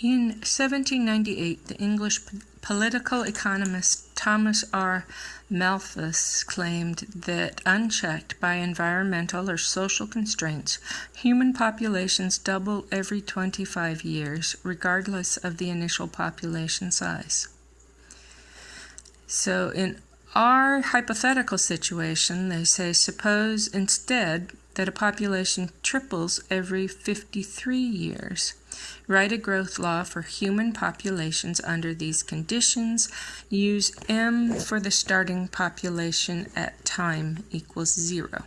In 1798, the English political economist Thomas R. Malthus claimed that, unchecked by environmental or social constraints, human populations double every 25 years, regardless of the initial population size. So, in our hypothetical situation, they say suppose instead that a population triples every 53 years. Write a growth law for human populations under these conditions. Use m for the starting population at time equals 0.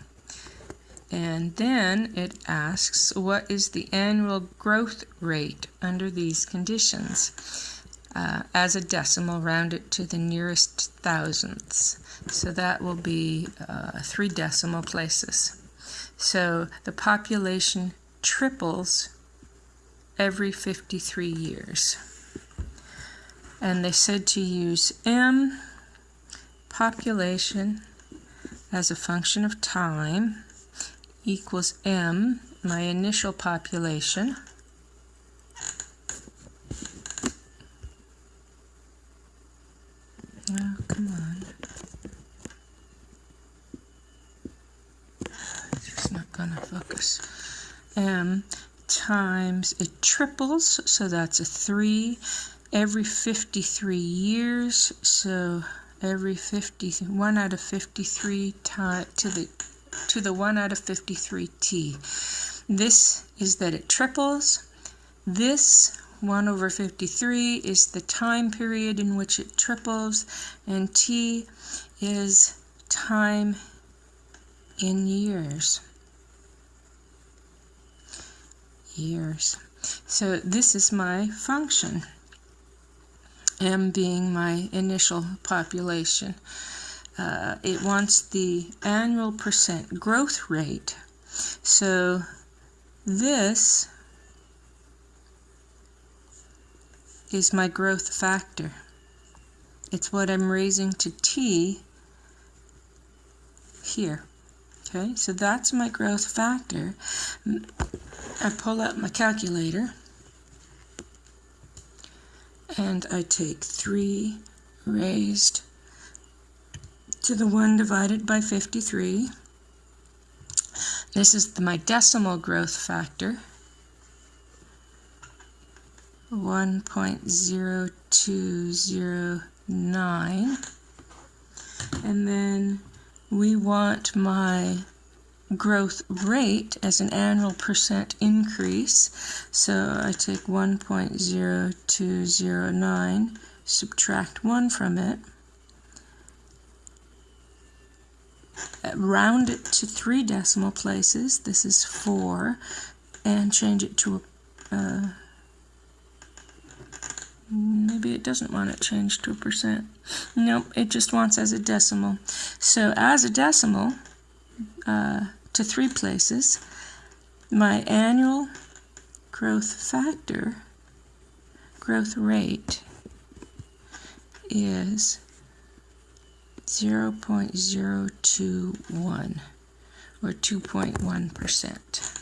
And then it asks, what is the annual growth rate under these conditions? Uh, as a decimal, round it to the nearest thousandths. So that will be uh, three decimal places. So the population triples every 53 years. And they said to use M population as a function of time equals M, my initial population, Oh, come on. Gonna focus. M times, it triples, so that's a 3 every 53 years, so every 50, 1 out of 53 to the, to the 1 out of 53t. This is that it triples. This 1 over 53 is the time period in which it triples, and t is time in years years. So this is my function, m being my initial population. Uh, it wants the annual percent growth rate. So this is my growth factor. It's what I'm raising to t here. Okay, so that's my growth factor. I pull out my calculator and I take 3 raised to the 1 divided by 53. This is my decimal growth factor, 1.0209. And then we want my growth rate as an annual percent increase. So I take 1.0209, subtract 1 from it, round it to three decimal places, this is 4, and change it to a uh, maybe it doesn't want it changed to a percent. Nope, it just wants as a decimal. So as a decimal, uh, to three places. My annual growth factor, growth rate, is 0.021 or 2.1%.